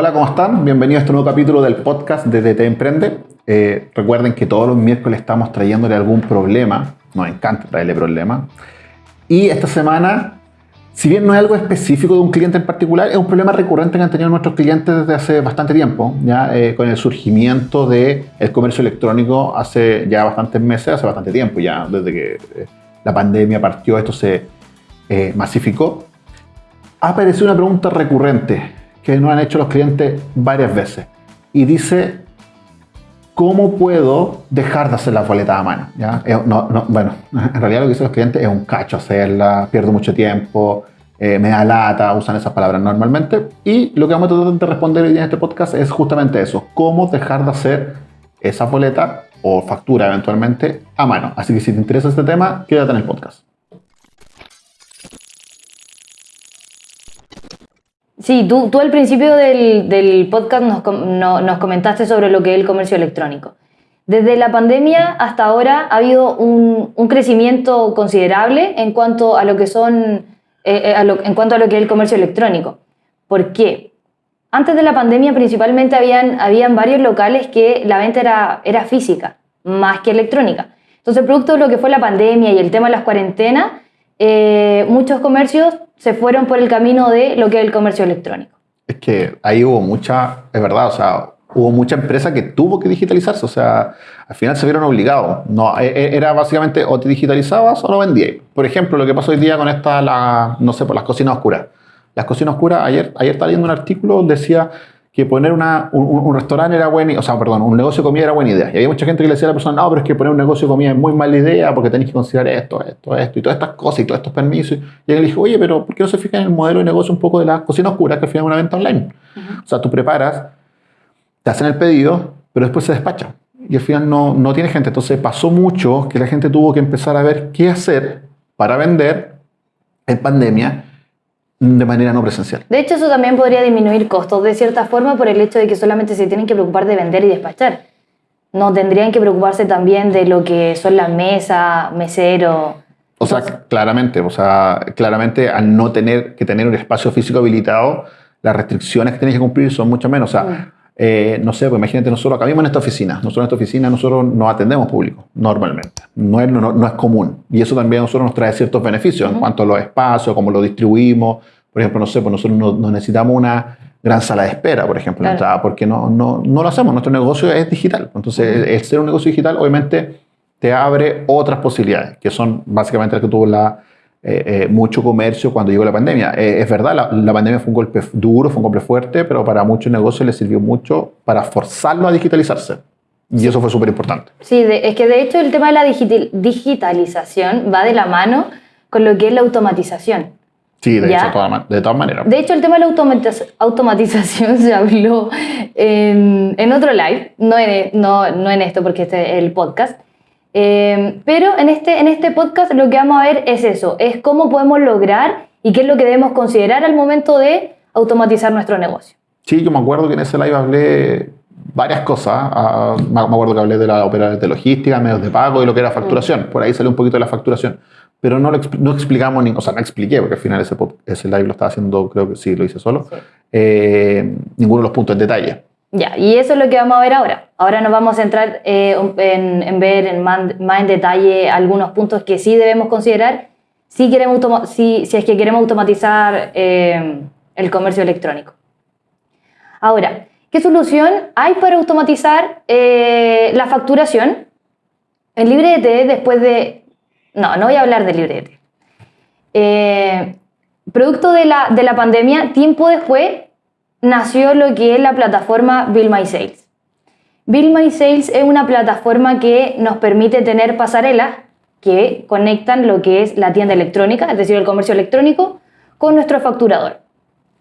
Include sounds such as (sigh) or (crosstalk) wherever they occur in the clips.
Hola, ¿cómo están? Bienvenidos a este nuevo capítulo del podcast de DT Emprende. Eh, recuerden que todos los miércoles estamos trayéndole algún problema. Nos encanta traerle problemas. Y esta semana, si bien no es algo específico de un cliente en particular, es un problema recurrente que han tenido nuestros clientes desde hace bastante tiempo, ya eh, con el surgimiento del el comercio electrónico hace ya bastantes meses, hace bastante tiempo, ya desde que eh, la pandemia partió, esto se masificó. Ha aparecido una pregunta recurrente que nos han hecho los clientes varias veces. Y dice, ¿cómo puedo dejar de hacer la boleta a mano? ¿Ya? bueno, (laughs) en realidad lo que dicen los clientes es un cacho hacerla, pierdo mucho tiempo, eh, me da lata, usan esas palabras normalmente. Y lo que vamos a tratar de responder hoy en este podcast es justamente eso, cómo dejar de hacer esa boleta o factura eventualmente a mano. Así que si te interesa este tema, quédate en el podcast. Sí, tú, tú al principio del, podcast nos, comentaste sobre lo que es el comercio electrónico. Desde la pandemia hasta ahora ha habido un, crecimiento considerable en cuanto a lo que son eh, eh, en cuanto a lo que es el comercio electrónico. ¿Por qué? Antes de la pandemia principalmente habían, habían varios locales que la venta era, era física, más que electrónica. Entonces, producto de lo que fue la pandemia y el tema de las cuarentenas, eh, muchos comercios se fueron por el camino de lo que es el comercio electrónico. Es que ahí hubo mucha, es verdad, o sea, hubo mucha empresa que tuvo que digitalizarse, o sea, al final se vieron obligados. No, e, e, era básicamente o te digitalizabas o no vendías. Por ejemplo, lo que pasó hoy día con esta, la, no sé, por las cocinas oscuras. Las cocinas oscuras, ayer, ayer estaba leyendo un artículo decía que poner una, un, restaurante era buena, o sea, perdón, un negocio de comida era buena idea. Y había mucha gente que le decía a la persona, no, pero es que poner un negocio de comida es muy mala idea porque tenéis que considerar esto, esto, esto, y todas estas cosas y todos estos permisos. Y él le dijo, oye, pero ¿por qué no se fija en el modelo de negocio un poco de la cocina oscura, que al final es una venta online? O sea, tú preparas, te hacen el pedido, pero después se despacha. Y al final no, no tiene gente. Entonces pasó mucho que la gente tuvo que empezar a ver qué hacer para vender en pandemia de manera no presencial. De hecho, eso también podría disminuir costos de cierta forma por el hecho de que solamente se tienen que preocupar de vender y despachar. No tendrían que preocuparse también de lo que son las mesas, mesero. O sea, claramente, o sea, claramente al no tener que tener un espacio físico habilitado, las restricciones que tienes que cumplir son mucho menos. O sea, mm. Eh, no sé, pues imagínate, nosotros acá mismo en esta oficina, nosotros en esta oficina nosotros no atendemos público, normalmente, no es, no, es común. Y eso también a nosotros nos trae ciertos beneficios en cuanto a los espacios, cómo lo distribuimos. Por ejemplo, no sé, pues nosotros no, necesitamos una gran sala de espera, por ejemplo, porque no, no, no, lo hacemos, nuestro negocio es digital. Entonces, el ser un negocio digital obviamente te abre otras posibilidades, que son básicamente las que tuvo la, eh, eh, mucho comercio cuando llegó la pandemia. Eh, es verdad, la, pandemia fue un golpe duro, fue un golpe fuerte, pero para muchos negocios les sirvió mucho para forzarlo a digitalizarse. Y eso fue súper importante. Sí, es que de hecho el tema de la digitalización va de la mano con lo que es la automatización. Sí, de, hecho, de todas maneras. De hecho, el tema de la automatización (laughs) se habló en, otro live, no en, no, no en esto porque este es el podcast, Em, pero en este, en este podcast lo que vamos a ver es eso, es cómo podemos lograr y qué es lo que debemos considerar al momento de automatizar nuestro negocio. Sí, yo me acuerdo que en ese live hablé varias cosas. Ah, me acuerdo que hablé de la operación de logística, medios de pago y lo que era facturación. Por ahí salió un poquito de la facturación. Pero no, no explicamos, ni, o sea, no expliqué, porque al final ese, ese live lo estaba haciendo, creo que sí, lo hice solo, eh, ninguno de los puntos en detalle. Ya, y eso es lo que vamos a ver ahora. Ahora nos vamos a centrar eh, en, ver en más, en detalle algunos puntos que sí debemos considerar si, queremos si, si es que queremos automatizar eh, el comercio electrónico. Ahora, ¿qué solución hay para automatizar eh, la facturación? En LibreT, después de... No, no voy a hablar de LibreT. producto de la, de la pandemia, tiempo después nació lo que es la plataforma Bill My Sales. Bill My Sales es una plataforma que nos permite tener pasarelas que conectan lo que es la tienda electrónica, es decir, el comercio electrónico, con nuestro facturador.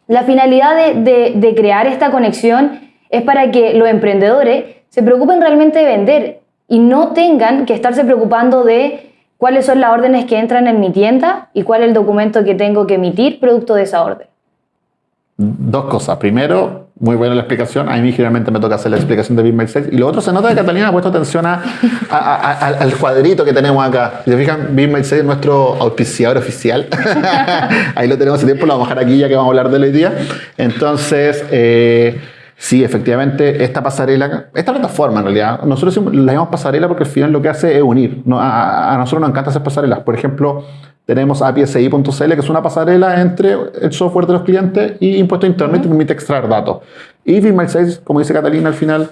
La finalidad de, crear esta conexión es para que los emprendedores se preocupen realmente de vender y no tengan que estarse preocupando de cuáles son las órdenes que entran en mi tienda y cuál es el documento que tengo que emitir producto de esa orden. Dos cosas. Primero, muy buena la explicación. A mí generalmente me toca hacer la explicación de BIM 6. Y lo otro, se nota que Catalina ha puesto atención a, al cuadrito que tenemos acá. Si se fijan, BIM 6 es nuestro auspiciador oficial. (laughs) Ahí lo tenemos hace tiempo, lo vamos a dejar aquí ya que vamos a hablar de hoy día. Entonces, eh, sí, efectivamente, esta pasarela, esta plataforma en realidad, nosotros la llamamos pasarela porque al final lo que hace es unir. A, a nosotros nos encanta hacer pasarelas. Por ejemplo, tenemos API.SI.cl, que es una pasarela entre el software de los clientes y impuesto interno y te permite extraer datos. Y BIM 6, como dice Catalina al final,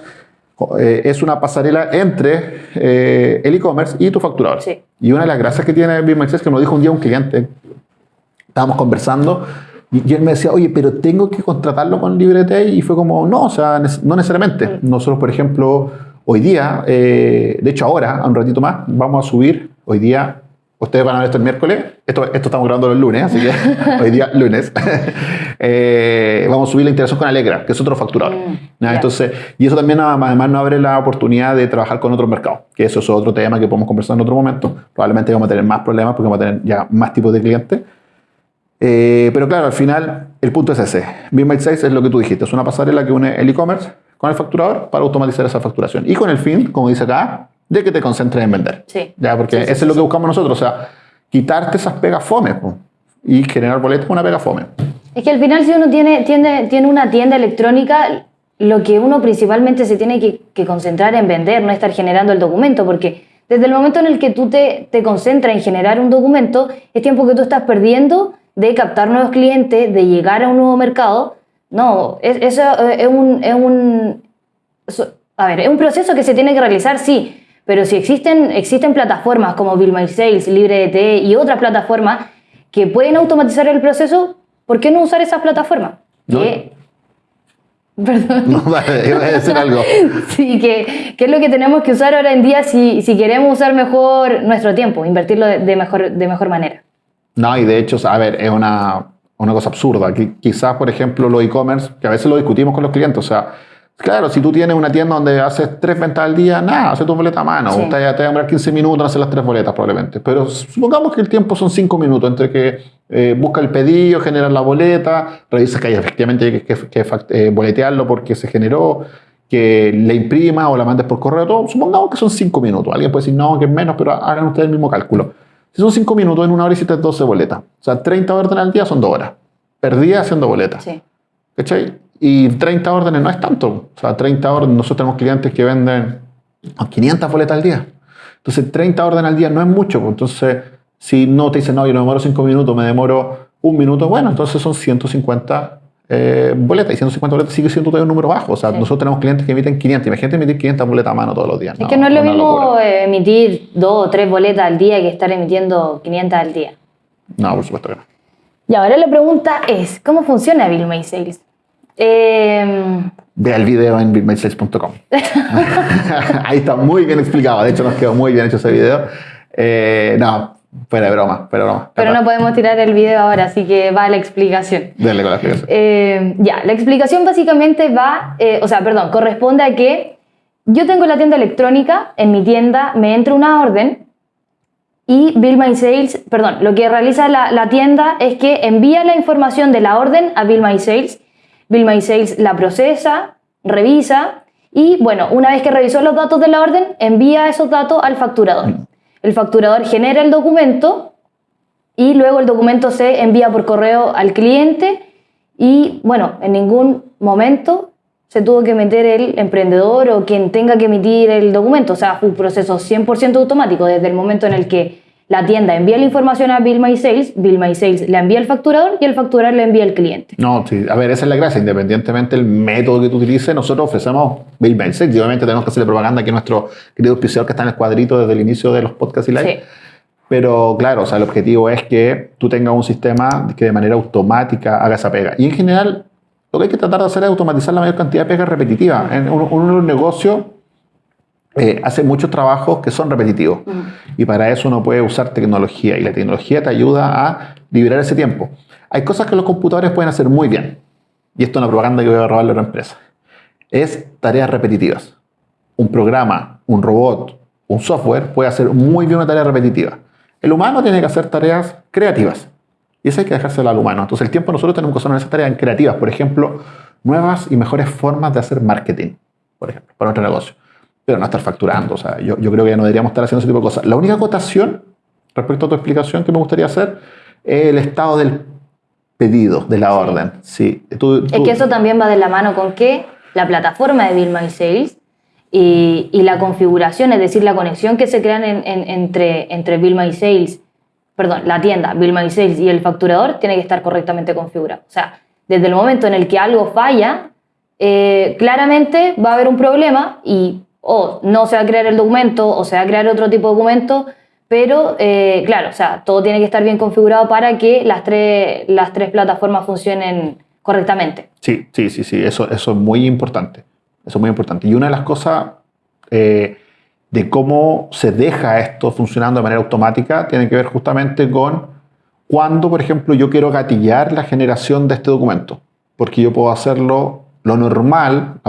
eh, es una pasarela entre eh, el e-commerce y tu facturador. Y una de las gracias que tiene BIM 6 es que nos dijo un día un cliente, estábamos conversando, y, él me decía, oye, pero tengo que contratarlo con Librete, y fue como, no, o sea, no necesariamente. Nosotros, por ejemplo, hoy día, eh, de hecho ahora, un ratito más, vamos a subir hoy día Ustedes van a ver esto el miércoles. Esto, esto estamos grabando el lunes, así que (laughs) hoy día lunes. (laughs) Eh, vamos a subir la integración con Alegra, que es otro facturador. Mm, Entonces, y eso también además nos abre la oportunidad de trabajar con otros mercados, que eso es otro tema que podemos conversar en otro momento. Probablemente vamos a tener más problemas porque vamos a tener ya más tipos de clientes. Eh, pero claro, al final el punto es ese. BIM 6 es lo que tú dijiste, es una pasarela que une el e-commerce con el facturador para automatizar esa facturación. Y con el fin, como dice acá, de que te concentres en vender. Sí. ¿ya? Porque eso es lo que buscamos nosotros, o sea, quitarte esas pegas fome y generar boletos con una pega fome. Es que al final si uno tiene, tiene, tiene una tienda electrónica, lo que uno principalmente se tiene que, que, concentrar en vender, no estar generando el documento, porque desde el momento en el que tú te, te concentras en generar un documento, es tiempo que tú estás perdiendo de captar nuevos clientes, de llegar a un nuevo mercado. No, eso es, es, un, es un... A ver, es un proceso que se tiene que realizar, sí, pero si existen, existen plataformas como Bill My Sales, LibreDT y otras plataformas que pueden automatizar el proceso, ¿por qué no usar esas plataformas? No. (laughs) Perdón. No, vale, iba a decir algo. (laughs) sí, que, que, es lo que tenemos que usar ahora en día si, si queremos usar mejor nuestro tiempo, invertirlo de, de, mejor, de mejor manera. No, y de hecho, a ver, es una, una cosa absurda. Quizás, por ejemplo, los e-commerce, que a veces lo discutimos con los clientes, o sea, Claro, si tú tienes una tienda donde haces tres ventas al día, nada, hace tu boleta a mano. Te, te va a demorar 15 minutos en hacer las tres boletas probablemente. Pero supongamos que el tiempo son 5 minutos entre que eh, busca el pedido, genera la boleta, revisa que hay efectivamente que, que, que eh, boletearlo porque se generó, que le imprima o la mandes por correo, todo. Supongamos que son 5 minutos. Alguien puede decir, no, que es menos, pero hagan ustedes el mismo cálculo. Si son 5 minutos, en una hora hiciste 12 boletas. O sea, 30 órdenes al día son 2 horas. Perdía haciendo boletas. Sí. ¿Cachai? Y 30 órdenes no es tanto. O sea, 30 órdenes, nosotros tenemos clientes que venden 500 boletas al día. Entonces, 30 órdenes al día no es mucho. Pues. Entonces, si no te dicen, no, yo no demoro 5 minutos, me demoro un minuto, bueno, entonces son 150 eh, boletas. Y 150 boletas sigue siendo todavía un número bajo. O sea, sí. nosotros tenemos clientes que emiten 500. Imagínate emitir 500 boletas a mano todos los días. Es no, que no es lo mismo emitir 2 o 3 boletas al día que estar emitiendo 500 al día. No, por supuesto que no. Y ahora la pregunta es, ¿cómo funciona Bill May Sales? Eh, Ve el video en bitmage6.com. (laughs) Ahí está muy bien explicado. De hecho, nos quedó muy bien hecho ese video. Eh, no, fuera de broma, fuera de broma. Pero no podemos tirar el video ahora, así que va la explicación. Dale con la explicación. Eh, ya, la explicación básicamente va, eh, o sea, perdón, corresponde a que yo tengo la tienda electrónica, en mi tienda me entra una orden y Bill My Sales, perdón, lo que realiza la, la tienda es que envía la información de la orden a Bill My Sales Bill My Sales la procesa, revisa y, bueno, una vez que revisó los datos de la orden, envía esos datos al facturador. El facturador genera el documento y luego el documento se envía por correo al cliente y, bueno, en ningún momento se tuvo que meter el emprendedor o quien tenga que emitir el documento. O sea, fue un proceso 100% automático desde el momento en el que la tienda envía la información a Bill My Sales, Bill My Sales le envía al facturador y el facturador le envía al cliente. No, sí, a ver, esa es la gracia. Independientemente del método que tú utilices, nosotros ofrecemos Bill My Sales y obviamente tenemos que hacerle propaganda aquí a nuestro querido auspiciador que está en el cuadrito desde el inicio de los podcasts y live. Sí. Pero claro, o sea, el objetivo es que tú tengas un sistema que de manera automática haga esa pega. Y en general, lo que hay que tratar de hacer es automatizar la mayor cantidad de pegas repetitivas. En un, un negocio eh, hace muchos trabajos que son repetitivos. Mm. Y para eso uno puede usar tecnología. Y la tecnología te ayuda a liberar ese tiempo. Hay cosas que los computadores pueden hacer muy bien. Y esto es una propaganda que voy a robarle a la empresa. Es tareas repetitivas. Un programa, un robot, un software puede hacer muy bien una tarea repetitiva. El humano tiene que hacer tareas creativas. Y eso hay que dejárselo al humano. Entonces el tiempo nosotros tenemos que usar en esas tareas creativas. Por ejemplo, nuevas y mejores formas de hacer marketing, por ejemplo, para nuestro negocio. Pero no estar facturando. O sea, yo, yo creo que ya no deberíamos estar haciendo ese tipo de cosas. La única acotación respecto a tu explicación que me gustaría hacer es el estado del pedido, de la orden. Sí. Es que eso también va de la mano con que la plataforma de Bill My Sales y, y, la configuración, es decir, la conexión que se crean entre, entre Bill My Sales, perdón, la tienda Bill My Sales y el facturador tiene que estar correctamente configurado. O sea, desde el momento en el que algo falla, eh, claramente va a haber un problema y o no se va a crear el documento o se va a crear otro tipo de documento, pero eh, claro, o sea, todo tiene que estar bien configurado para que las tres, las tres plataformas funcionen correctamente. Sí, sí, sí, sí, eso, eso es muy importante. Eso es muy importante. Y una de las cosas eh, de cómo se deja esto funcionando de manera automática tiene que ver justamente con cuando, por ejemplo, yo quiero gatillar la generación de este documento. Porque yo puedo hacerlo lo normal,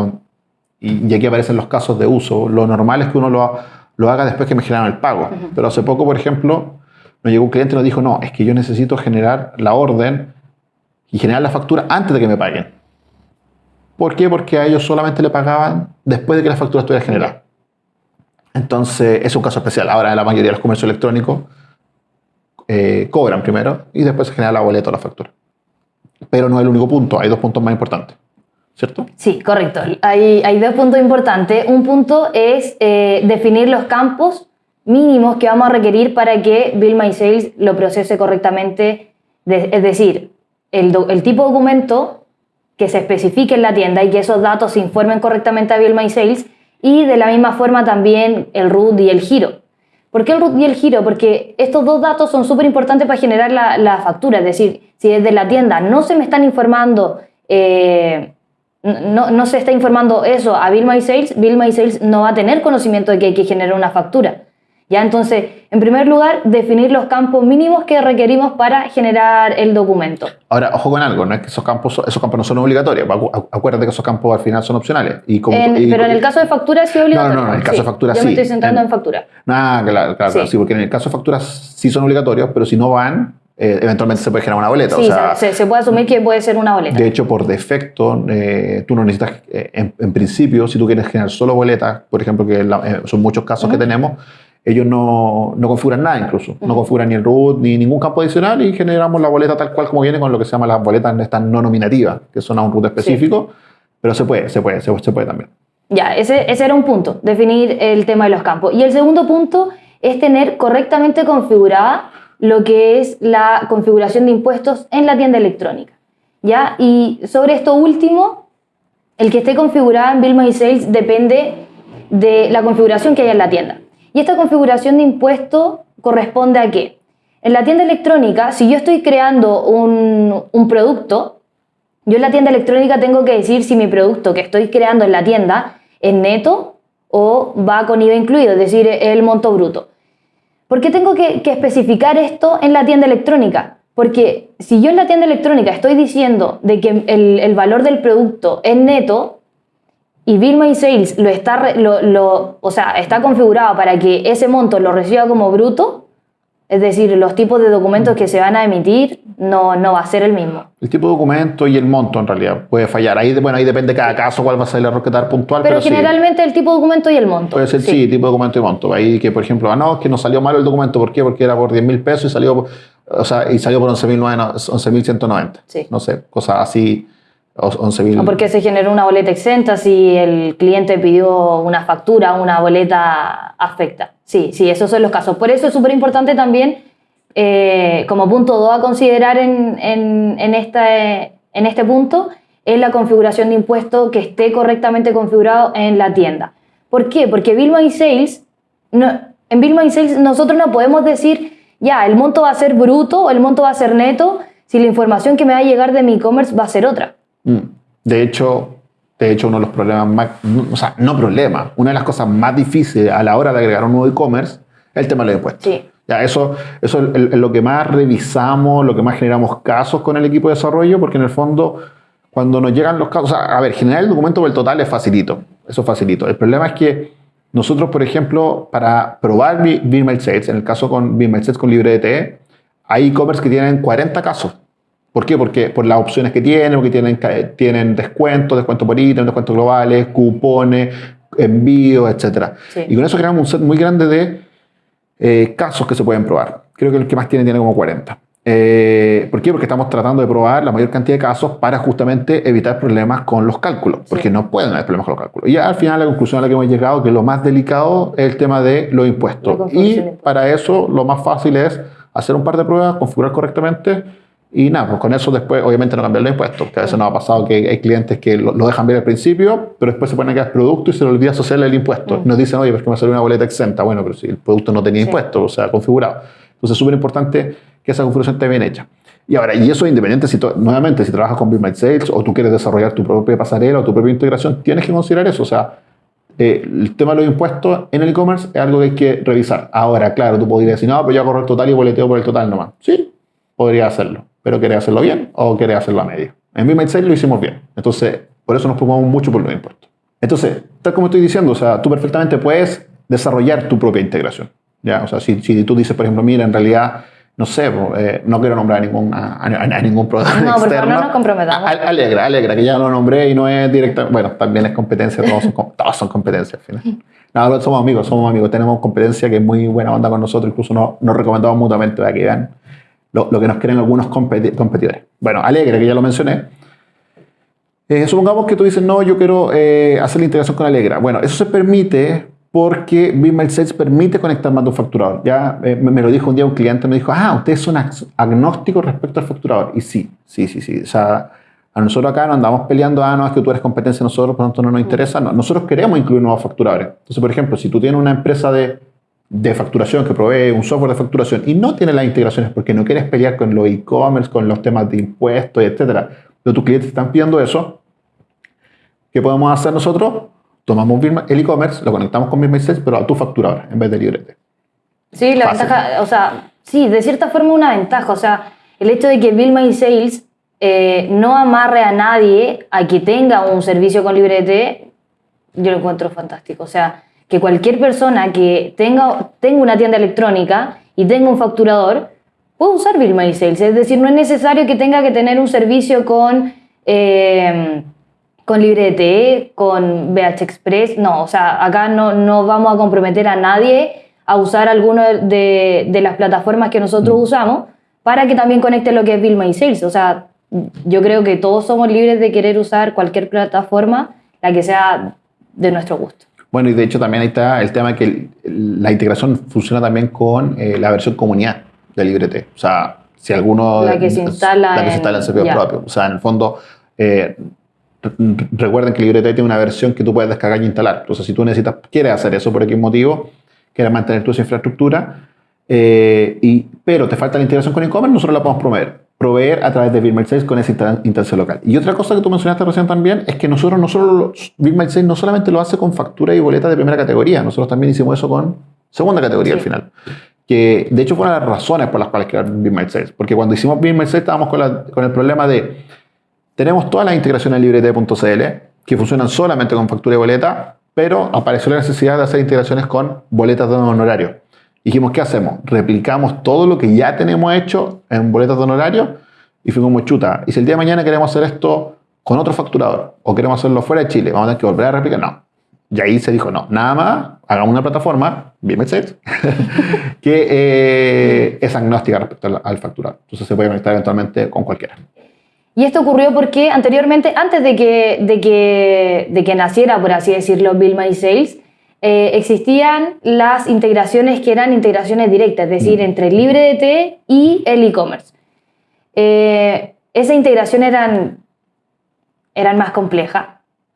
y aquí aparecen los casos de uso, lo normal es que uno lo, lo haga después que me generaron el pago. Pero hace poco, por ejemplo, nos llegó un cliente y nos dijo, no, es que yo necesito generar la orden y generar la factura antes de que me paguen. ¿Por qué? Porque a ellos solamente le pagaban después de que la factura estuviera generada. Entonces, es un caso especial. Ahora, la mayoría de los comercios electrónicos eh, cobran primero y después se genera la boleta o la factura. Pero no es el único punto, hay dos puntos más importantes. ¿Cierto? Sí, correcto. Hay, hay dos puntos importantes. Un punto es eh, definir los campos mínimos que vamos a requerir para que Bill My Sales lo procese correctamente. es decir, el, el, tipo de documento que se especifique en la tienda y que esos datos se informen correctamente a Bill My Sales y de la misma forma también el root y el giro. ¿Por qué el root y el giro? Porque estos dos datos son súper importantes para generar la, la, factura. Es decir, si desde la tienda no se me están informando eh, no, no, se está informando eso a Bill My Sales, Bill My Sales no va a tener conocimiento de que hay que generar una factura. ¿Ya? Entonces, en primer lugar, definir los campos mínimos que requerimos para generar el documento. Ahora, ojo con algo, no es que esos campos, esos campos no son obligatorios. Acuérdate que esos campos al final son opcionales. Y pero en el caso de factura sí es obligatorio. No, no, en el caso de factura sí. Yo me estoy centrando en, factura. Ah, claro, claro, sí. porque en el caso de factura sí son obligatorios, pero si no van, eh, eventualmente se puede generar una boleta. Sí, se, puede asumir que puede ser una boleta. De hecho, por defecto, eh, tú no necesitas, eh, en, principio, si tú quieres generar solo boletas, por ejemplo, que son muchos casos que tenemos, ellos no, no, configuran nada incluso. No configuran ni el root ni ningún campo adicional y generamos la boleta tal cual como viene con lo que se llama las boletas estas no nominativas, que son a un root específico, pero se puede, se puede, se, se puede también. Ya, ese, ese era un punto, definir el tema de los campos. Y el segundo punto es tener correctamente configurada lo que es la configuración de impuestos en la tienda electrónica. ¿ya? Y sobre esto último, el que esté configurado en Bill My Sales depende de la configuración que haya en la tienda. Y esta configuración de impuesto corresponde a qué? En la tienda electrónica, si yo estoy creando un, un producto, yo en la tienda electrónica tengo que decir si mi producto que estoy creando en la tienda es neto o va con IVA incluido, es decir, el monto bruto. ¿Por qué tengo que, especificar esto en la tienda electrónica? Porque si yo en la tienda electrónica estoy diciendo de que el, valor del producto es neto y Bill My Sales lo está, o sea, está configurado para que ese monto lo reciba como bruto, es decir, los tipos de documentos que se van a emitir no, no va a ser el mismo. El tipo de documento y el monto en realidad puede fallar. Ahí, bueno, ahí depende cada caso cuál va a ser el error que dar puntual. Pero, generalmente el tipo de documento y el monto. Puede ser, sí. tipo de documento y monto. Ahí que, por ejemplo, ah, no, es que nos salió malo el documento. ¿Por qué? Porque era por 10 mil pesos y salió, o sea, y salió por 11.190. sí. No sé, cosas así. 11.000. O porque se generó una boleta exenta si el cliente pidió una factura, una boleta afecta. Sí, sí, esos son los casos. Por eso es súper importante también, eh, como punto 2 a considerar en, en, este, en este punto, es la configuración de impuesto que esté correctamente configurado en la tienda. ¿Por qué? Porque Bill My Sales, no, en Bill My Sales nosotros no podemos decir, ya, el monto va a ser bruto o el monto va a ser neto, si la información que me va a llegar de mi e-commerce va a ser otra. De hecho, de hecho, uno de los problemas más, o sea, no problema, una de las cosas más difíciles a la hora de agregar un nuevo e-commerce es el tema de los impuestos. Sí. Ya, eso, eso es lo que más revisamos, lo que más generamos casos con el equipo de desarrollo, porque en el fondo, cuando nos llegan los casos, a ver, generar el documento por el total es facilito, eso es facilito. El problema es que nosotros, por ejemplo, para probar Bill Sales, en el caso con Bill Sales con LibreDT, hay e-commerce que tienen 40 casos. ¿Por qué? Porque por las opciones que tienen, porque tienen, tienen descuentos, descuentos por ítem, descuentos globales, cupones, envíos, etc. Sí. Y con eso creamos un set muy grande de eh, casos que se pueden probar. Creo que el que más tiene tiene como 40. Eh, ¿Por qué? Porque estamos tratando de probar la mayor cantidad de casos para justamente evitar problemas con los cálculos, porque no pueden haber problemas con los cálculos. Y al final la conclusión a la que hemos llegado que lo más delicado es el tema de los impuestos. Y para eso lo más fácil es hacer un par de pruebas, configurar correctamente y nada, pues con eso después obviamente no cambiar los impuestos, que a veces nos ha pasado que hay clientes que lo, lo dejan ver al principio, pero después se ponen a quedar producto y se le olvida asociarle el impuesto. Mm. Nos dicen, oye, pero es que me salió una boleta exenta. Bueno, pero si el producto no tenía Sí. impuestos, o sea, configurado. Entonces es súper importante que esa configuración esté bien hecha. Y ahora, y eso es independiente, si nuevamente, si trabajas con Be My Sales o tú quieres desarrollar tu propia pasarela o tu propia integración, tienes que considerar eso. O sea, eh, el tema de los impuestos en el e-commerce es algo que hay que revisar. Ahora, claro, tú podrías decir, no, pero yo agarro el total y boleteo por el total nomás. Sí, podría hacerlo. Pero ¿querés hacerlo bien o querés hacerlo a medio? En Be My Sales lo hicimos bien. Entonces, por eso nos preocupamos mucho por los impuestos. Entonces, tal como estoy diciendo, o sea, tú perfectamente puedes desarrollar tu propia integración. ¿ya? O sea, si, si tú dices, por ejemplo, mira, en realidad, no sé, eh, no quiero nombrar a ningún, a, a- a ningún proveedor No, por favor, externo. no nos comprometamos. A- Alegra, Alegra, que ya lo nombré y no es directa. Bueno, también es competencia, todos son, todos son competencia al final. No, somos amigos, somos amigos. Tenemos competencia que es muy buena onda con nosotros, incluso nos, nos recomendamos mutuamente para que vean lo, que nos creen algunos competi- competidores. Bueno, Alegra, que ya lo mencioné. Eh, supongamos que tú dices, no, yo quiero eh, hacer la integración con Alegra. Bueno, eso se permite porque BeamMail Sales permite conectar más de un facturador. Ya eh, me, lo dijo un día un cliente, me dijo, ah, ustedes son ag- agnósticos respecto al facturador. Y sí, sí, sí, sí. O sea, a nosotros acá no andamos peleando, ah, no, es que tú eres competencia de nosotros, por lo tanto no nos interesa. No, nosotros queremos incluir nuevos facturadores. Entonces, por ejemplo, si tú tienes una empresa de, de facturación que provee un software de facturación y no tiene las integraciones porque no quieres pelear con los e-commerce, con los temas de impuestos, etcétera, pero tus clientes están pidiendo eso, ¿qué podemos hacer nosotros? Tomamos el e-commerce, lo conectamos con BeamMail Sales, pero a tu facturador en vez de librete. Sí, la Fácil. ventaja, o sea, sí, de cierta forma una ventaja. O sea, el hecho de que Bill My Sales eh, no amarre a nadie a que tenga un servicio con librete, yo lo encuentro fantástico. O sea, que cualquier persona que tenga, tenga una tienda electrónica y tenga un facturador, puede usar Bill My Sales. Es decir, no es necesario que tenga que tener un servicio con... eh, con Librete, con BH Express, no, o sea, acá no, no vamos a comprometer a nadie a usar alguna de, de las plataformas que nosotros usamos para que también conecte lo que es Bill My Sales. O sea, yo creo que todos somos libres de querer usar cualquier plataforma, la que sea de nuestro gusto. Bueno, y de hecho también ahí está el tema que el- la integración funciona también con eh, la versión comunidad de Librete. O sea, si alguno... La que se instala La que se en- instala en servidor propio. O sea, en el fondo... eh, re- recuerden que Librete tiene una versión que tú puedes descargar y instalar. Entonces, si tú necesitas, quieres hacer eso por X motivo, quieres mantener tu infraestructura, eh, y, pero te falta la integración con e-commerce, nosotros la podemos proveer. Proveer a través de BeamMail Sales con esa insta- instancia local. Y otra cosa que tú mencionaste recién también es que nosotros no solo, BeamMail Sales no solamente lo hace con factura y boleta de primera categoría, nosotros también hicimos eso con segunda categoría Sí. al final. Que de hecho fueron las razones por las cuales crearon BeamMail Sales. Porque cuando hicimos BeamMail Sales estábamos con, la- con el problema de tenemos todas las integraciones librete.cl que funcionan solamente con factura y boleta, pero apareció la necesidad de hacer integraciones con boletas de honorario. Dijimos, ¿qué hacemos? Replicamos todo lo que ya tenemos hecho en boletas de honorario y fuimos como chuta. Y si el día de mañana queremos hacer esto con otro facturador o queremos hacerlo fuera de Chile, vamos a tener que volver a replicar. No. Y ahí se dijo, no, nada más, hagamos una plataforma, Sales, (laughs) que eh, es agnóstica respecto al, al facturador. Entonces se puede conectar eventualmente con cualquiera. Y esto ocurrió porque anteriormente, antes de que, de que, de que naciera, por así decirlo, Bill My Sales, eh, existían las integraciones que eran integraciones directas, es decir, entre LibreDT y el e-commerce. Eh, esa integración eran, eran más complejas.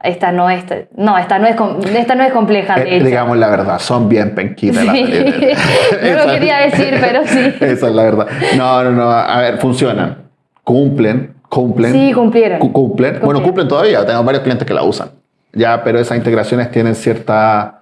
Esta no es, no, esta no es, esta no es compleja, de Eh, hecho. digamos la verdad, son bien penquitas Sí. (laughs) No lo quería decir, pero sí. Esa es la verdad. No, no, no. A ver, funcionan. Cumplen, cumplen. Sí, cumplieron. Cu- cumplen. Bueno, cumplen todavía. Tengo varios clientes que la usan. Ya, pero esas integraciones tienen cierta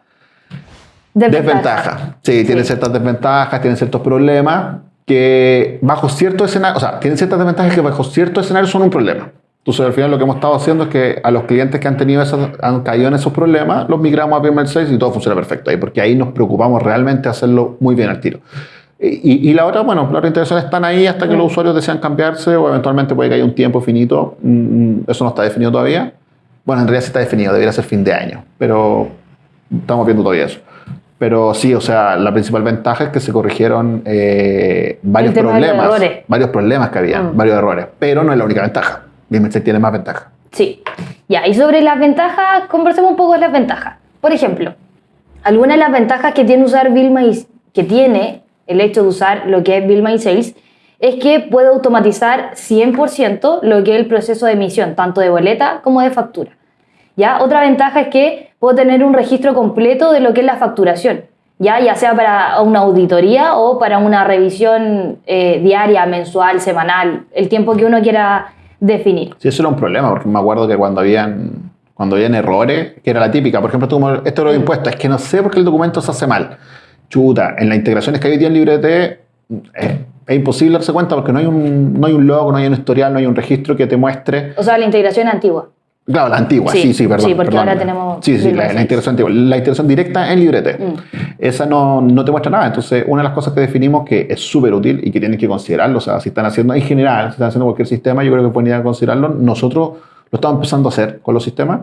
desventaja. Sí, tienen ciertas desventajas, tienen ciertos problemas que bajo cierto escenario, o sea, tienen ciertas desventajas que bajo cierto escenario son un problema. Entonces, al final lo que hemos estado haciendo es que a los clientes que han tenido esos, han caído en esos problemas, los migramos a Primer 6 y todo funciona perfecto ahí, porque ahí nos preocupamos realmente de hacerlo muy bien al tiro. Y, y, la otra, bueno, otras integraciones están ahí hasta que los mm. usuarios desean cambiarse o eventualmente puede que haya un tiempo finito. Mm, eso no está definido todavía. Bueno, en realidad sí está definido, debería ser fin de año, pero estamos viendo todavía eso. Pero sí, o sea, la principal ventaja es que se corrigieron eh, varios problemas, varios problemas que había, mm. varios errores, pero no es la única ventaja. se tiene más ventajas. Sí. Ya, y sobre las ventajas, conversemos un poco de las ventajas. Por ejemplo, algunas de las ventajas que tiene usar Bill que tiene el hecho de usar lo que es Bill My Sales, es que puede automatizar 100% lo que es el proceso de emisión, tanto de boleta como de factura. ¿Ya? Otra ventaja es que puedo tener un registro completo de lo que es la facturación, ya, ya sea para una auditoría o para una revisión eh, diaria, mensual, semanal, el tiempo que uno quiera definir. Sí, eso era un problema, porque me acuerdo que cuando habían, cuando habían errores, que era la típica, por ejemplo, tú, esto lo impuesto, es que no sé por qué el documento se hace mal. Chuta, en las integraciones que hay hoy día en LibreT, eh, es imposible darse cuenta porque no hay, un, no hay un log, no hay un historial, no hay un registro que te muestre. O sea, la integración antigua. Claro, la antigua, sí, sí, perdón. Sí, porque ahora tenemos. Sí, sí, la, integración antigua. La integración directa en Librete. Mm. Esa no, no, te muestra nada. Entonces, una de las cosas que definimos que es súper útil y que tienen que considerarlo, o sea, si están haciendo en general, si están haciendo cualquier sistema, yo creo que pueden ir a considerarlo. Nosotros lo estamos empezando a hacer con los sistemas,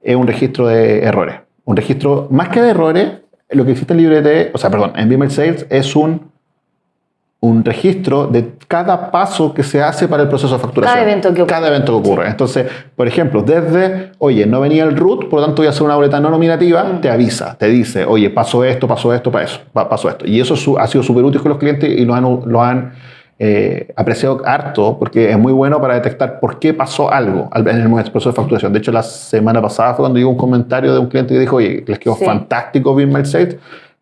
es un registro de errores. Un registro, más que de errores, lo que existe en Librete, o sea, perdón, en Beamer Sales es un un registro de cada paso que se hace para el proceso de facturación. Cada evento que ocurre. Cada evento que ocurre. Entonces, por ejemplo, desde, oye, no venía el root, por lo tanto voy a hacer una boleta no nominativa, mm. te avisa, te dice, oye, pasó esto, pasó esto, pasó esto. Y eso ha sido súper útil con los clientes y lo han, lo han eh, apreciado harto porque es muy bueno para detectar por qué pasó algo en el proceso de facturación. De hecho, la semana pasada fue cuando llegó un comentario de un cliente que dijo, oye, les quedó fantástico Bien Sales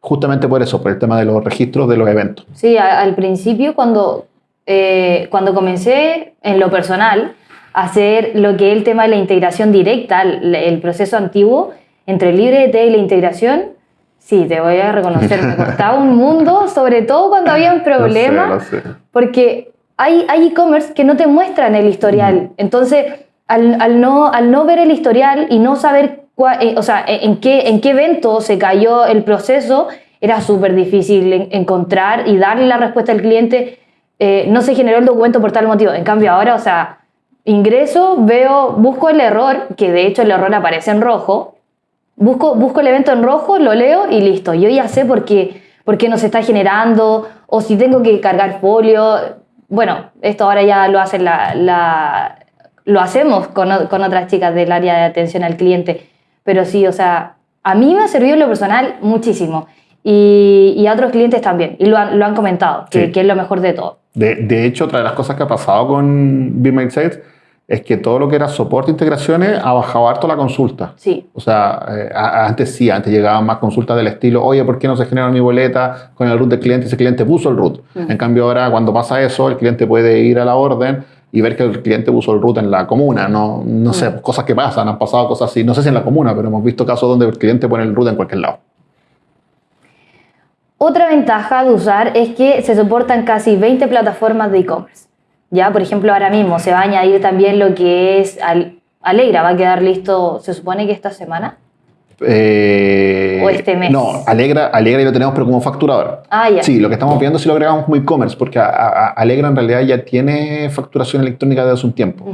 justamente por eso, por el tema de los registros de los eventos. Sí, al principio cuando, eh, cuando comencé en lo personal a hacer lo que es el tema de la integración directa, el, proceso antiguo entre el libre y la integración, sí, te voy a reconocer, me costaba un mundo, sobre todo cuando había un (laughs) problema, porque hay e-commerce que no te muestran el historial. Entonces, al, al, no, al no ver el historial y no saber eh, o sea, en qué, en qué evento se cayó el proceso, era súper difícil encontrar y darle la respuesta al cliente. Eh, no se generó el documento por tal motivo. En cambio, ahora, o sea, ingreso, veo, busco el error, que de hecho el error aparece en rojo, busco, busco el evento en rojo, lo leo y listo. Yo ya sé por qué, por qué no se está generando o si tengo que cargar folio. Bueno, esto ahora ya lo hace la, lo hacemos con, con otras chicas del área de atención al cliente pero sí, o sea, a mí me ha servido en lo personal muchísimo. Y, a otros clientes también. Y lo han, lo han comentado, que, es lo mejor de todo. De, de, hecho, otra de las cosas que ha pasado con BeMake Sales es que todo lo que era soporte e integraciones ha bajado harto la consulta. Sí. O sea, eh, antes sí, antes llegaban más consultas del estilo, oye, ¿por qué no se genera mi boleta con el root del cliente? Ese cliente puso el root. En cambio, ahora cuando pasa eso, el cliente puede ir a la orden y ver que el cliente puso el root en la comuna. No, no sé, mm. cosas que pasan, han pasado cosas así. No sé si en la comuna, pero hemos visto casos donde el cliente pone el root en cualquier lado. Otra ventaja de usar es que se soportan casi 20 plataformas de e-commerce. Ya, por ejemplo, ahora mismo se va a añadir también lo que es Alegra, va a quedar listo, se supone que esta semana. Eh, o este mes. No, Alegra, Alegra ya lo tenemos, pero como facturador. Ah, ya. Sí, lo que estamos viendo si lo agregamos como e-commerce, porque Alegra en realidad ya tiene facturación electrónica desde hace un tiempo.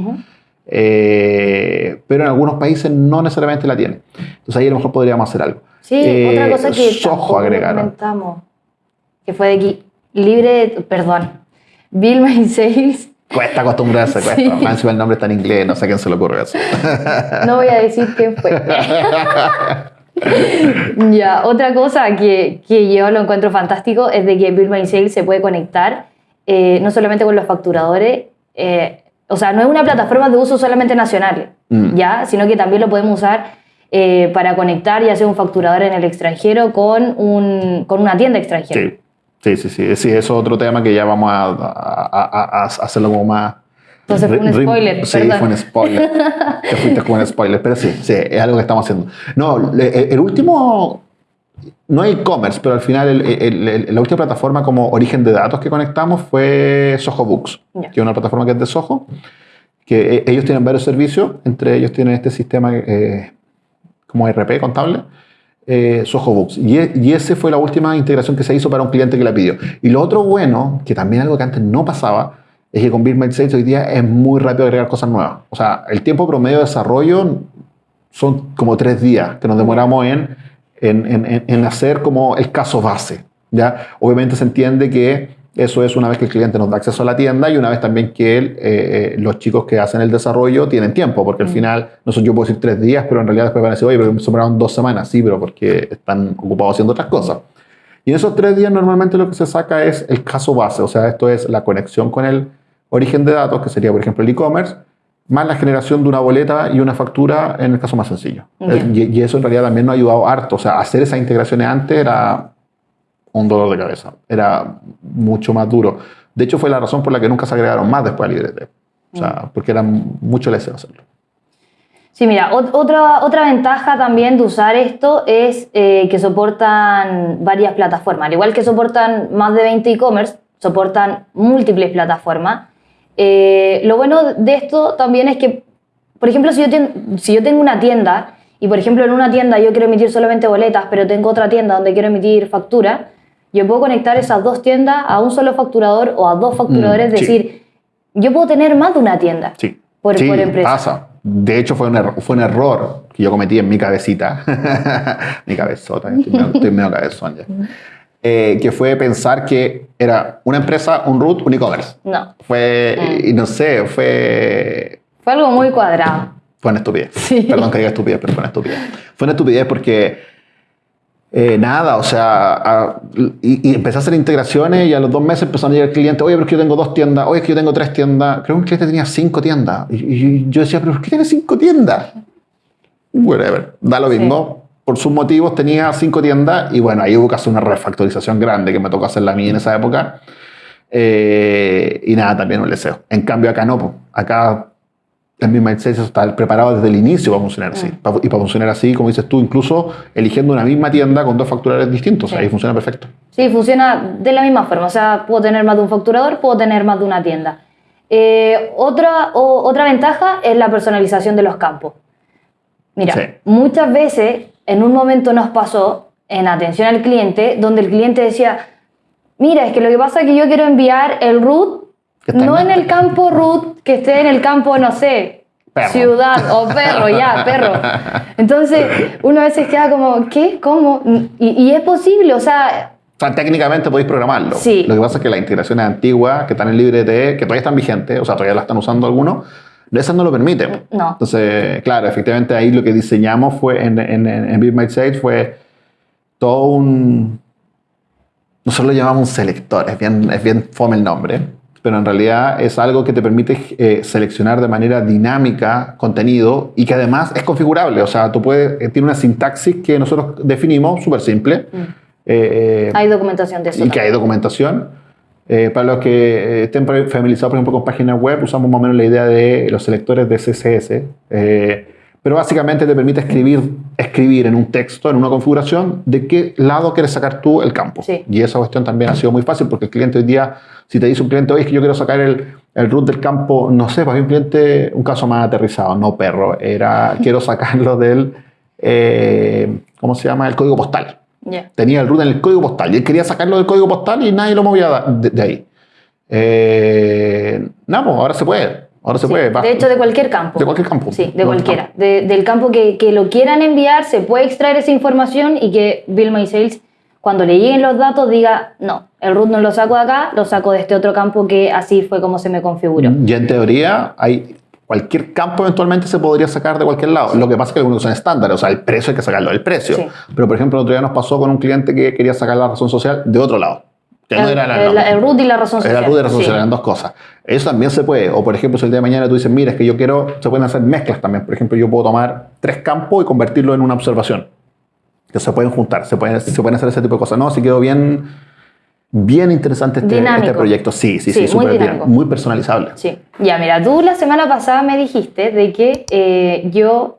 Eh, pero en algunos países no necesariamente la tiene. Entonces ahí a lo mejor podríamos hacer algo. Sí, otra cosa que Soho agregaron. comentamos, que fue de aquí, libre, perdón, Bill (laughs) My Sales Cuesta acostumbrarse, cuesta. Más encima el nombre está en inglés, no sé a quién se le ocurre eso. (laughs) No voy a decir quién fue. (laughs) ya, otra cosa que, que, yo lo encuentro fantástico es de que Bill My Sales se puede conectar eh, no solamente con los facturadores, eh, o sea, no es una plataforma de uso solamente nacional, mm. ya, sino que también lo podemos usar eh, para conectar ya sea un facturador en el extranjero con, un, con una tienda extranjera. Sí. Sí, sí, sí, sí, eso es otro tema que ya vamos a, a, a, hacerlo como más... Entonces fue un spoiler. Sí, fue un spoiler. Te fuiste con un spoiler, pero sí, sí, es algo que estamos haciendo. No, el, último, no e-commerce, pero al final el, la última plataforma como origen de datos que conectamos fue Soho Books, que es una plataforma que es de Soho, que e, ellos tienen varios servicios, entre ellos tienen este sistema eh, como RP contable, eh, Soho. Y, e- y esa fue la última integración que se hizo para un cliente que la pidió. Y lo otro bueno, que también algo que antes no pasaba, es que con Build Sales hoy día es muy rápido agregar cosas nuevas. O sea, el tiempo promedio de desarrollo son como tres días que nos demoramos en, en, en- en hacer como el caso base. ¿ya? Obviamente se entiende que eso es una vez que el cliente nos da acceso a la tienda y una vez también que él, eh, eh, los chicos que hacen el desarrollo tienen tiempo, porque al final, no sé, yo puedo decir tres días, pero en realidad después van a decir, oye, pero me sobraron dos semanas, sí, pero porque están ocupados haciendo otras cosas. Y en esos tres días normalmente lo que se saca es el caso base, o sea, esto es la conexión con el origen de datos, que sería, por ejemplo, el e-commerce, más la generación de una boleta y una factura en el caso más sencillo. Y, y eso en realidad también nos ha ayudado harto. O sea, hacer esas integraciones antes era un dolor de cabeza, era mucho más duro. De hecho, fue la razón por la que nunca se agregaron más después al librete. O sea, porque era mucho deseo hacerlo. Sí, mira, ot- otra, otra ventaja también de usar esto es eh, que soportan varias plataformas. Al igual que soportan más de 20 e-commerce, soportan múltiples plataformas. Eh, lo bueno de esto también es que, por ejemplo, si yo, si yo tengo una tienda y, por ejemplo, en una tienda yo quiero emitir solamente boletas, pero tengo otra tienda donde quiero emitir factura, yo puedo conectar esas dos tiendas a un solo facturador o a dos facturadores, Mm, sí. decir, yo puedo tener más de una tienda Sí. por, Sí, por empresa. pasa. De hecho, fue un, error, fue un error que yo cometí en mi cabecita, (laughs) mi cabezota, estoy medio, estoy medio cabezón ya, (laughs) Eh, que fue pensar que era una empresa, un root, un e-commerce. No, Fue, Mm. y no sé, fue, fue algo muy cuadrado. fue una estupidez. Sí. Perdón que diga estupidez, pero fue una estupidez. Fue una estupidez porque eh, nada, o sea, a- y, y empecé a hacer integraciones y a los dos meses empezaron a llegar clientes, oye, pero es que yo tengo dos tiendas, oye, es que yo tengo tres tiendas. Creo que un cliente tenía cinco tiendas. Y, y yo decía, pero ¿por qué tiene cinco tiendas? Whatever, da lo Sí. mismo. Por sus motivos tenía cinco tiendas y bueno, ahí hubo que hacer una refactorización grande que me tocó hacer la mía en esa época. Eh, y nada, también un deseo. En cambio acá no, acá mismo Mindset está preparado desde el inicio para funcionar así. Mm. Y para funcionar así, como dices tú, incluso eligiendo una misma tienda con dos facturadores distintos. Sí. Ahí funciona perfecto. Sí, funciona de la misma forma. O sea, puedo tener más de un facturador, puedo tener más de una tienda. Eh, otra, o- otra ventaja es la personalización de los campos. Mira, Sí. muchas veces en un momento nos pasó en atención al cliente, donde el cliente decía, mira, es que lo que pasa es que yo quiero enviar el root, no en el campo root, que esté en el campo, no sé, Perro. ciudad o perro, ya, perro. (laughs) Entonces, uno a veces queda como, ¿qué? ¿Cómo? Y, y es posible, o sea, O sea, técnicamente podéis programarlo. Sí. Lo que pasa es que las integraciones antiguas que están en LibreTE, que todavía están vigentes, o sea, todavía las están usando algunos, esas no lo permiten. No. Entonces, claro, efectivamente ahí lo que diseñamos fue en, en, en, Build My Site fue todo un... Nosotros lo llamamos un selector, es bien, es bien fome el nombre, pero en realidad es algo que te permite eh, seleccionar de manera dinámica contenido y que además es configurable. O sea, tú puedes, eh, tiene una sintaxis que nosotros definimos, súper simple. Eh, eh, hay documentación de eso. y que hay documentación. Eh, para los que estén familiarizados, por ejemplo, con páginas web, usamos más o menos la idea de los selectores de CSS. eh, pero básicamente te permite escribir, escribir en un texto, en una configuración, de qué lado quieres sacar tú el campo. Sí. Y esa cuestión también ha sido muy fácil porque el cliente hoy día, si te dice un cliente, oye, es que yo quiero sacar el, el root del campo, no sé, para mí un cliente, un caso más aterrizado, no perro, era (laughs) quiero sacarlo del, eh, ¿cómo se llama? El código postal Ya. tenía el root en el código postal y él quería sacarlo del código postal y nadie lo movía de, de ahí. Eh, nada, pues ahora se puede. Ahora se Sí, puede. va- De hecho, de cualquier campo. De cualquier campo. Sí, de De cualquiera. De- del campo que, que lo quieran enviar, se puede extraer esa información y que Bill My Sales, cuando le lleguen los datos, diga, no, el root no lo saco de acá, lo saco de este otro campo que así fue como se me configuró. Ya en teoría, hay, cualquier campo eventualmente se podría sacar de cualquier lado. Lo que pasa es que algunos son estándares, o sea, el precio hay que sacarlo del precio. Sí. Pero, por ejemplo, el otro día nos pasó con un cliente que quería sacar la razón social de otro lado. Que no el, era la el- el root y la razón social. Era root y razón sí. social, eran dos cosas. Eso también se puede. O, por ejemplo, si el día de mañana tú dices, mira, es que yo quiero, se pueden hacer mezclas también. Por ejemplo, yo puedo tomar tres campos y convertirlo en una observación. Que se pueden juntar, se pueden, se pueden hacer ese tipo de cosas. No, si quedó bien, bien interesante este, este proyecto. Sí, sí, sí, Sí, muy bien. Muy personalizable. Sí. Ya, mira, tú la semana pasada me dijiste de que eh, yo,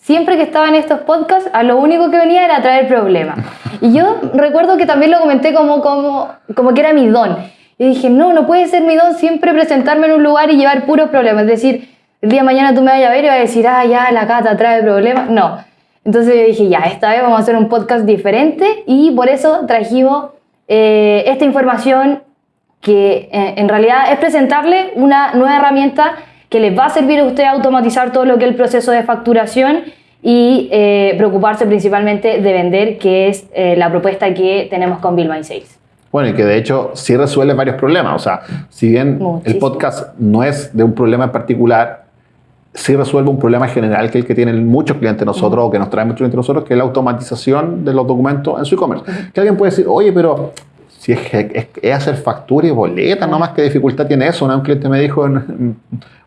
siempre que estaba en estos podcasts, a lo único que venía era traer problemas. Y yo recuerdo que también lo comenté como, como, como que era mi don. Y dije, no, no puede ser mi don siempre presentarme en un lugar y llevar puros problemas. Es decir, el día de mañana tú me vayas a ver y vas a decir, ah, ya, la cata trae problemas. No. Entonces yo dije, ya, esta vez vamos a hacer un podcast diferente y por eso trajimos eh, esta información que eh, en realidad es presentarle una nueva herramienta que les va a servir a usted automatizar todo lo que es el proceso de facturación y eh, preocuparse principalmente de vender, que es la propuesta que tenemos con Bill My Sales. Bueno, y que de hecho sí resuelve varios problemas. O sea, si bien el podcast no es de un problema en particular, sí resuelve un problema general que es el que tienen muchos clientes nosotros o que nos traen muchos clientes nosotros, que es la automatización de los documentos en su e-commerce. Que alguien puede decir, oye, pero si es, es, hacer factura y boleta, no más que dificultad tiene eso. Un cliente me dijo, en,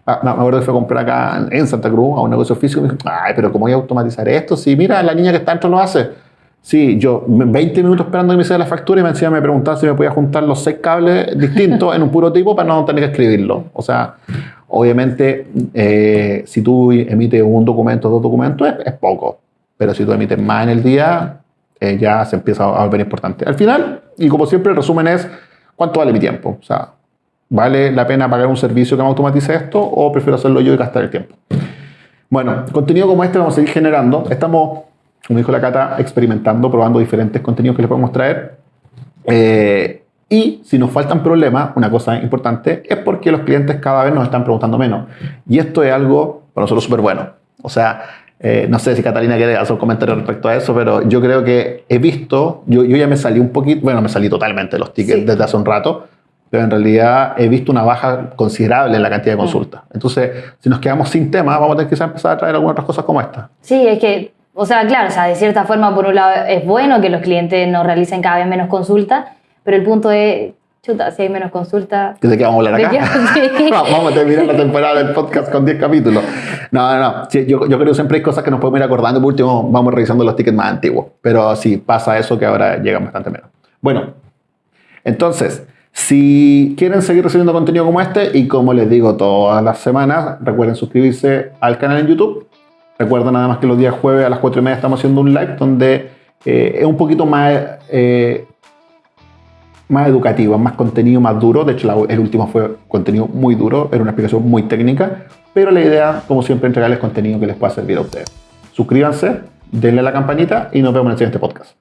ah, me acuerdo que fue a comprar acá en Santa Cruz a un negocio físico, me dijo, ay, pero ¿cómo voy a automatizar esto? Si mira, la niña que está dentro lo hace. Sí, yo 20 minutos esperando que me hiciera la factura y me encima me preguntaba si me podía juntar los seis cables distintos en un puro tipo para no tener que escribirlo. O sea, obviamente, eh, si tú emites un documento dos documentos, es, poco. Pero si tú emites más en el día, eh, ya se empieza a volver importante. Al final, y como siempre, el resumen es, ¿cuánto vale mi tiempo? O sea, ¿vale la pena pagar un servicio que me automatice esto o prefiero hacerlo yo y gastar el tiempo? Bueno, contenido como este vamos a seguir generando. Estamos como dijo la Cata, experimentando, probando diferentes contenidos que les podemos traer. Eh, y si nos faltan problemas, una cosa importante es porque los clientes cada vez nos están preguntando menos. Y esto es algo para nosotros súper bueno. O sea, eh, no sé si Catalina quiere hacer un comentario respecto a eso, pero yo creo que he visto, yo, yo ya me salí un poquito, bueno, me salí totalmente de los tickets desde hace un rato, pero en realidad he visto una baja considerable en la cantidad de mm. consultas. Entonces, si nos quedamos sin tema, vamos a tener que empezar a traer algunas otras cosas como esta. Sí, es que o sea, claro, o sea, de cierta forma, por un lado, es bueno que los clientes nos realicen cada vez menos consultas, pero el punto es, chuta, si hay menos consultas... ¿De qué vamos a hablar acá? (laughs) vamos a terminar la temporada del podcast con 10 capítulos. No, no, no. yo, yo, creo que siempre hay cosas que nos podemos ir acordando. Por último, vamos revisando los tickets más antiguos. Pero sí, pasa eso que ahora llegan bastante menos. Bueno, entonces... Si quieren seguir recibiendo contenido como este y como les digo todas las semanas, recuerden suscribirse al canal en YouTube Recuerda nada más que los días jueves a las 4 y media estamos haciendo un live donde eh, es un poquito más, eh, más educativo, más contenido, más duro. De hecho, el último fue contenido muy duro, era una explicación muy técnica, pero la idea, como siempre, es entregarles contenido que les pueda servir a ustedes. Suscríbanse, denle a la campanita y nos vemos en el siguiente podcast.